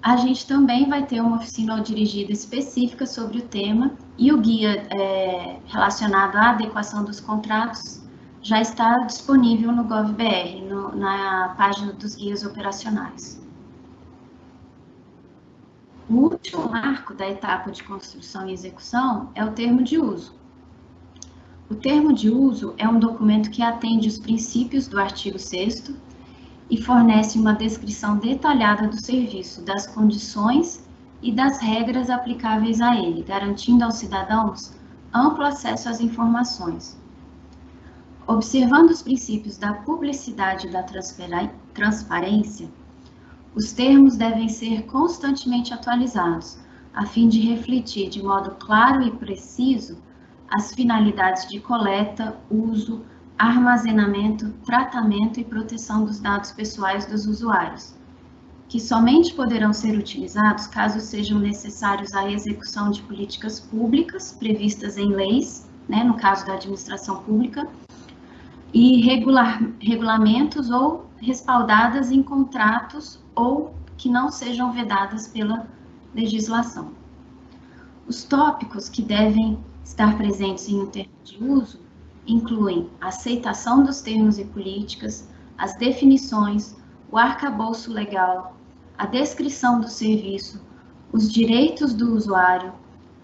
a gente também vai ter uma oficina dirigida específica sobre o tema e o guia é, relacionado à adequação dos contratos já está disponível no GovBR, no, na página dos guias operacionais. O último marco da etapa de construção e execução é o termo de uso. O termo de uso é um documento que atende os princípios do artigo 6 e fornece uma descrição detalhada do serviço, das condições e das regras aplicáveis a ele, garantindo aos cidadãos amplo acesso às informações. Observando os princípios da publicidade e da transparência, os termos devem ser constantemente atualizados, a fim de refletir de modo claro e preciso as finalidades de coleta, uso, armazenamento, tratamento e proteção dos dados pessoais dos usuários, que somente poderão ser utilizados caso sejam necessários à execução de políticas públicas previstas em leis, né, no caso da administração pública, e regular, regulamentos ou respaldadas em contratos ou que não sejam vedadas pela legislação. Os tópicos que devem estar presentes em um termo de uso incluem a aceitação dos termos e políticas, as definições, o arcabouço legal, a descrição do serviço, os direitos do usuário,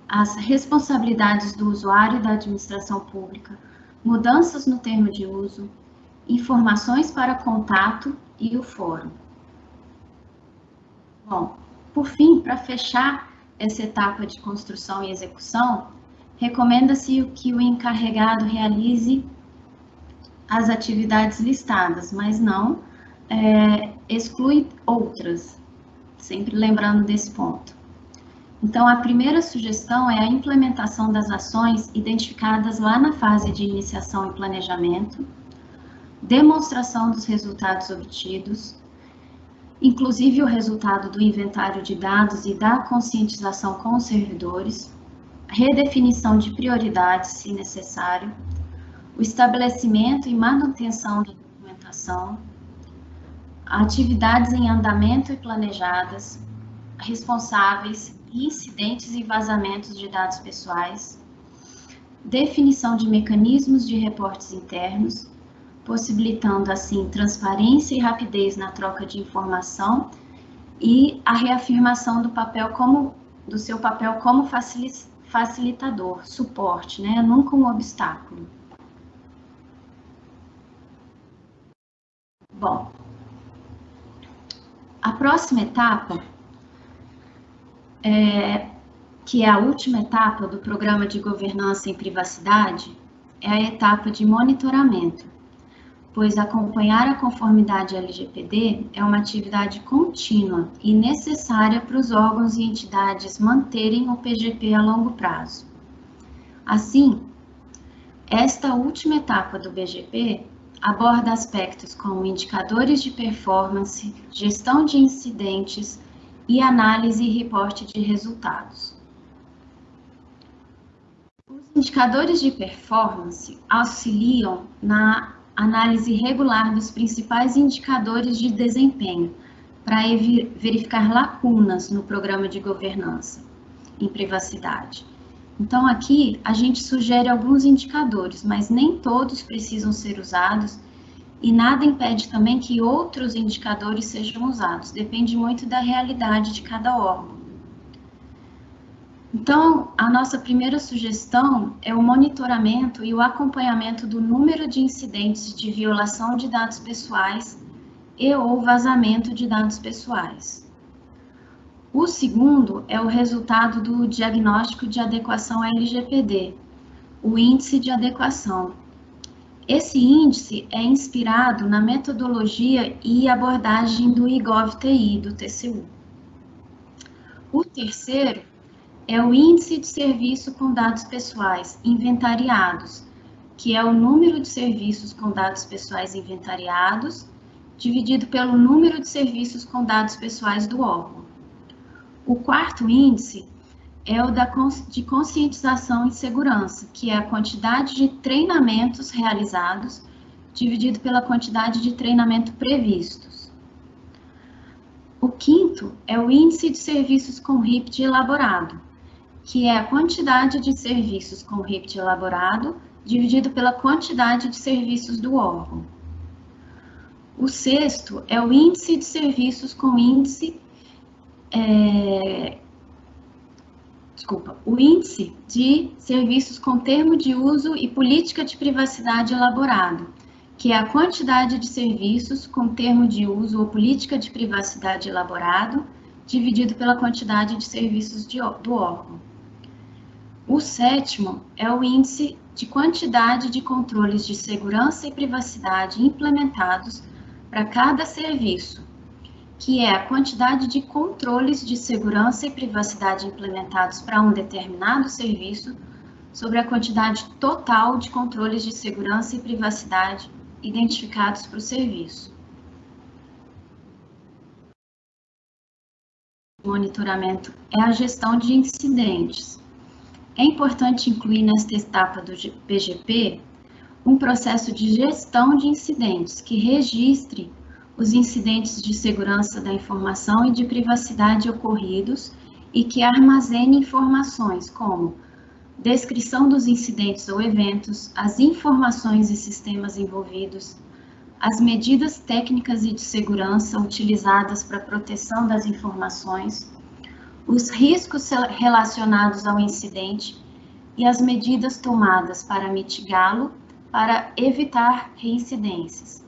as responsabilidades do usuário e da administração pública, mudanças no termo de uso, informações para contato e o fórum. Bom, por fim, para fechar essa etapa de construção e execução, recomenda-se que o encarregado realize as atividades listadas, mas não é, exclui outras, sempre lembrando desse ponto. Então, a primeira sugestão é a implementação das ações identificadas lá na fase de iniciação e planejamento, demonstração dos resultados obtidos, inclusive o resultado do inventário de dados e da conscientização com os servidores, redefinição de prioridades, se necessário, o estabelecimento e manutenção da documentação, atividades em andamento e planejadas, responsáveis, incidentes e vazamentos de dados pessoais, definição de mecanismos de reportes internos, possibilitando assim transparência e rapidez na troca de informação e a reafirmação do papel como do seu papel como facilitador, suporte, né? Nunca um obstáculo. Bom, a próxima etapa, é, que é a última etapa do programa de governança em privacidade, é a etapa de monitoramento, pois acompanhar a conformidade LGPD é uma atividade contínua e necessária para os órgãos e entidades manterem o PGP a longo prazo. Assim, esta última etapa do BGP aborda aspectos como indicadores de performance, gestão de incidentes e análise e reporte de resultados. Os indicadores de performance auxiliam na análise regular dos principais indicadores de desempenho para verificar lacunas no programa de governança em privacidade. Então, aqui a gente sugere alguns indicadores, mas nem todos precisam ser usados e nada impede também que outros indicadores sejam usados, depende muito da realidade de cada órgão. Então, a nossa primeira sugestão é o monitoramento e o acompanhamento do número de incidentes de violação de dados pessoais e ou vazamento de dados pessoais. O segundo é o resultado do diagnóstico de adequação LGPD, o índice de adequação. Esse índice é inspirado na metodologia e abordagem do IGOV-TI, do TCU. O terceiro é o índice de serviço com dados pessoais inventariados, que é o número de serviços com dados pessoais inventariados dividido pelo número de serviços com dados pessoais do órgão. O quarto índice é o da, de conscientização e segurança, que é a quantidade de treinamentos realizados dividido pela quantidade de treinamento previstos. O quinto é o índice de serviços com RIPT elaborado, que é a quantidade de serviços com RIPT elaborado dividido pela quantidade de serviços do órgão. O sexto é o índice de serviços com índice é, desculpa, o índice de serviços com termo de uso e política de privacidade elaborado, que é a quantidade de serviços com termo de uso ou política de privacidade elaborado, dividido pela quantidade de serviços de, do órgão. O sétimo é o índice de quantidade de controles de segurança e privacidade implementados para cada serviço, que é a quantidade de controles de segurança e privacidade implementados para um determinado serviço sobre a quantidade total de controles de segurança e privacidade identificados para o serviço. monitoramento é a gestão de incidentes. É importante incluir nesta etapa do PGP um processo de gestão de incidentes que registre os incidentes de segurança da informação e de privacidade ocorridos e que armazene informações como descrição dos incidentes ou eventos, as informações e sistemas envolvidos, as medidas técnicas e de segurança utilizadas para proteção das informações, os riscos relacionados ao incidente e as medidas tomadas para mitigá-lo para evitar reincidências.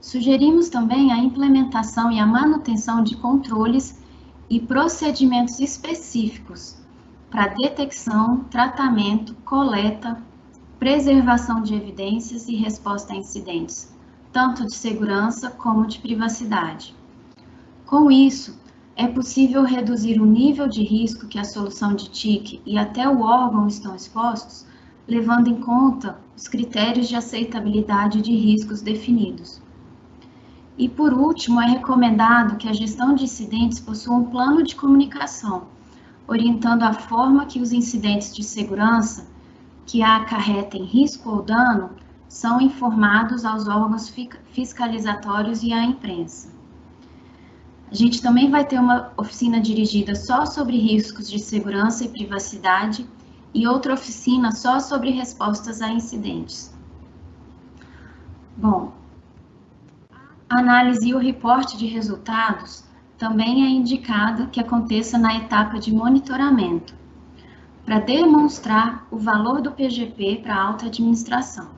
Sugerimos também a implementação e a manutenção de controles e procedimentos específicos para detecção, tratamento, coleta, preservação de evidências e resposta a incidentes, tanto de segurança como de privacidade. Com isso, é possível reduzir o nível de risco que a solução de TIC e até o órgão estão expostos, levando em conta os critérios de aceitabilidade de riscos definidos. E por último, é recomendado que a gestão de incidentes possua um plano de comunicação, orientando a forma que os incidentes de segurança que acarretem risco ou dano são informados aos órgãos fiscalizatórios e à imprensa. A gente também vai ter uma oficina dirigida só sobre riscos de segurança e privacidade e outra oficina só sobre respostas a incidentes. Bom, a análise e o reporte de resultados também é indicado que aconteça na etapa de monitoramento, para demonstrar o valor do PGP para a alta administração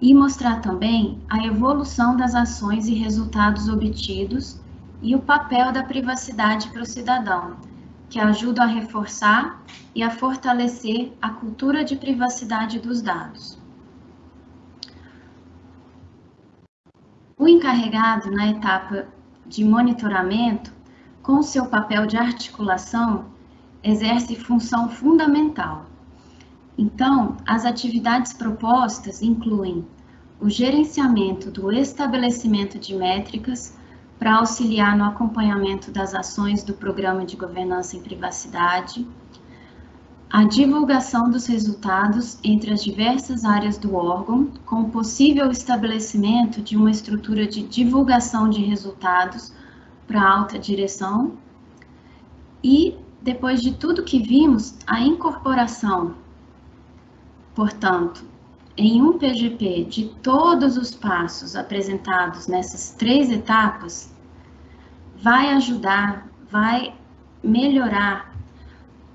e mostrar também a evolução das ações e resultados obtidos e o papel da privacidade para o cidadão, que ajuda a reforçar e a fortalecer a cultura de privacidade dos dados. O encarregado na etapa de monitoramento, com seu papel de articulação, exerce função fundamental. Então, as atividades propostas incluem o gerenciamento do estabelecimento de métricas para auxiliar no acompanhamento das ações do Programa de Governança em Privacidade, a divulgação dos resultados entre as diversas áreas do órgão, com o possível estabelecimento de uma estrutura de divulgação de resultados para a alta direção e depois de tudo que vimos, a incorporação, portanto, em um PGP de todos os passos apresentados nessas três etapas, vai ajudar, vai melhorar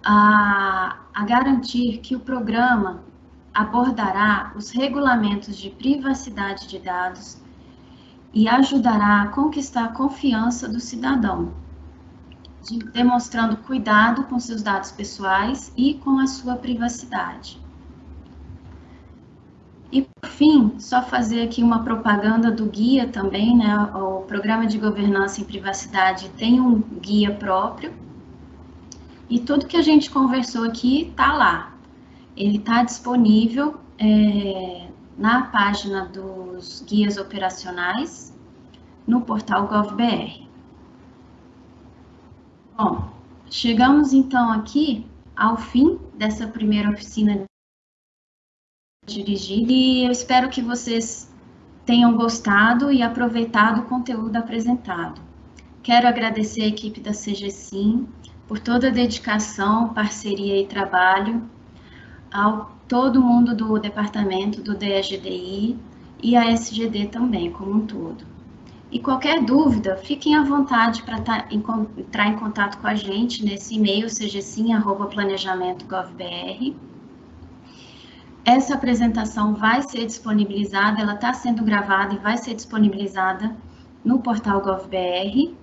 a, a garantir que o programa abordará os regulamentos de privacidade de dados e ajudará a conquistar a confiança do cidadão de, demonstrando cuidado com seus dados pessoais e com a sua privacidade. E por fim, só fazer aqui uma propaganda do guia também, né? O Programa de Governança em Privacidade tem um guia próprio. E tudo que a gente conversou aqui está lá. Ele está disponível é, na página dos guias operacionais no portal GovBR. Bom, chegamos então aqui ao fim dessa primeira oficina dirigida e eu espero que vocês tenham gostado e aproveitado o conteúdo apresentado. Quero agradecer a equipe da CGSIM por toda a dedicação, parceria e trabalho, ao todo mundo do departamento do DSGDI e a SGD também, como um todo. E qualquer dúvida, fiquem à vontade para tá, entrar em contato com a gente nesse e-mail cgsim.planejamento.gov.br. Essa apresentação vai ser disponibilizada, ela está sendo gravada e vai ser disponibilizada no portal GovBR.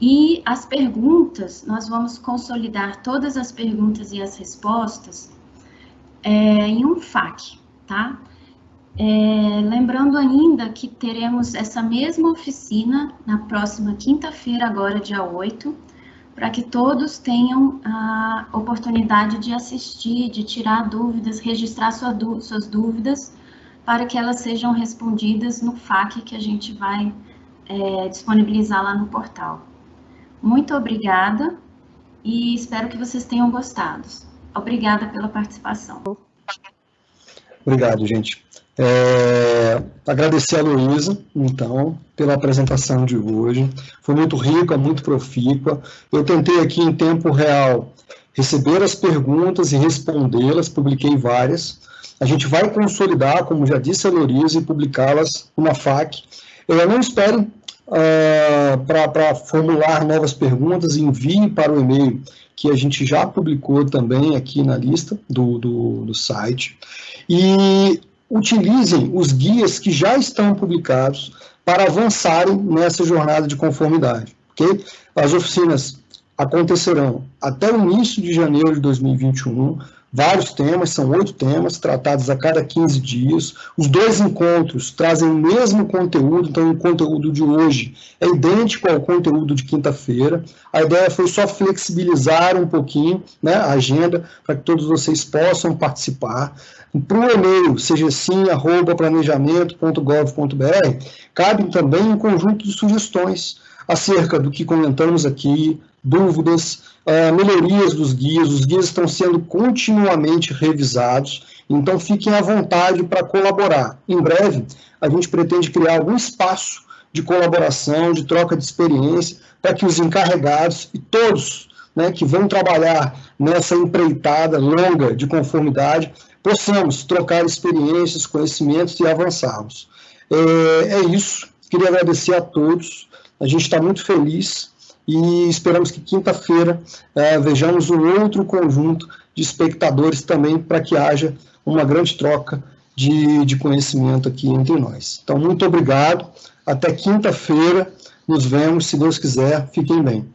E as perguntas, nós vamos consolidar todas as perguntas e as respostas é, em um FAQ, tá? É, lembrando ainda que teremos essa mesma oficina na próxima quinta-feira, agora dia 8, para que todos tenham a oportunidade de assistir, de tirar dúvidas, registrar sua, suas dúvidas, para que elas sejam respondidas no FAQ que a gente vai é, disponibilizar lá no portal. Muito obrigada e espero que vocês tenham gostado. Obrigada pela participação. Obrigado, gente. É, agradecer a Luísa, então, pela apresentação de hoje. Foi muito rica, muito profícua. Eu tentei aqui em tempo real receber as perguntas e respondê-las, publiquei várias. A gente vai consolidar, como já disse a Luísa, e publicá-las numa FAQ. Eu não espere uh, para formular novas perguntas, envie para o e-mail que a gente já publicou também aqui na lista do, do, do site. E utilizem os guias que já estão publicados para avançarem nessa jornada de conformidade. Okay? As oficinas acontecerão até o início de janeiro de 2021, vários temas, são oito temas, tratados a cada 15 dias. Os dois encontros trazem o mesmo conteúdo, então o conteúdo de hoje é idêntico ao conteúdo de quinta-feira. A ideia foi só flexibilizar um pouquinho né, a agenda para que todos vocês possam participar. Para o e-mail, seja sim, arroba planejamento.gov.br, cabe também um conjunto de sugestões acerca do que comentamos aqui, dúvidas, uh, melhorias dos guias. Os guias estão sendo continuamente revisados, então fiquem à vontade para colaborar. Em breve, a gente pretende criar algum espaço de colaboração, de troca de experiência, para que os encarregados e todos né, que vão trabalhar nessa empreitada longa de conformidade possamos trocar experiências, conhecimentos e avançarmos. É, é isso. Queria agradecer a todos. A gente está muito feliz e esperamos que quinta-feira é, vejamos um outro conjunto de espectadores também para que haja uma grande troca de, de conhecimento aqui entre nós. Então, muito obrigado. Até quinta-feira. Nos vemos, se Deus quiser. Fiquem bem.